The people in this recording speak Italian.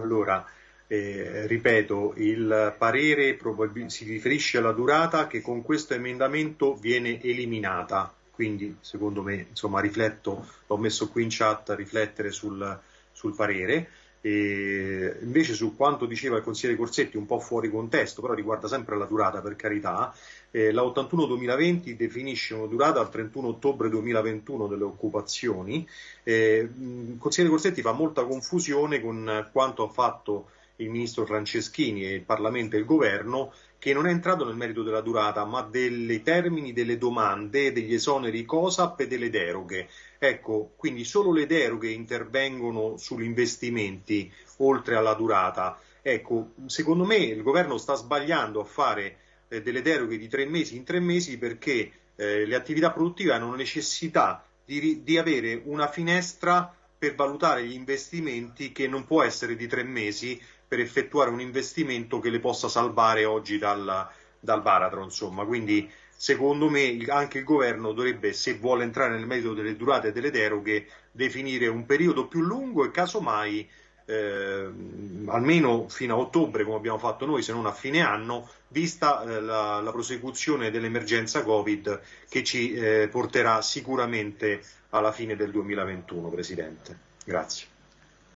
Allora, eh, ripeto, il parere si riferisce alla durata che con questo emendamento viene eliminata, quindi secondo me, insomma, rifletto, l'ho messo qui in chat riflettere sul, sul parere. E invece su quanto diceva il consigliere Corsetti, un po' fuori contesto, però riguarda sempre la durata per carità, eh, la 81-2020 definisce una durata al 31 ottobre 2021 delle occupazioni. Eh, il consigliere Corsetti fa molta confusione con quanto ha fatto il ministro Franceschini e il Parlamento e il Governo, che non è entrato nel merito della durata, ma dei termini delle domande, degli esoneri COSAP e delle deroghe. Ecco, quindi solo le deroghe intervengono sugli investimenti oltre alla durata. Ecco, secondo me il governo sta sbagliando a fare eh, delle deroghe di tre mesi in tre mesi perché eh, le attività produttive hanno necessità di, di avere una finestra per valutare gli investimenti che non può essere di tre mesi per effettuare un investimento che le possa salvare oggi dal, dal baratro. Insomma. Quindi secondo me anche il governo dovrebbe, se vuole entrare nel merito delle durate e delle deroghe, definire un periodo più lungo e casomai eh, almeno fino a ottobre, come abbiamo fatto noi, se non a fine anno, vista eh, la, la, prosecuzione dell'emergenza Covid che ci eh, porterà sicuramente alla fine del 2021, Presidente. Grazie.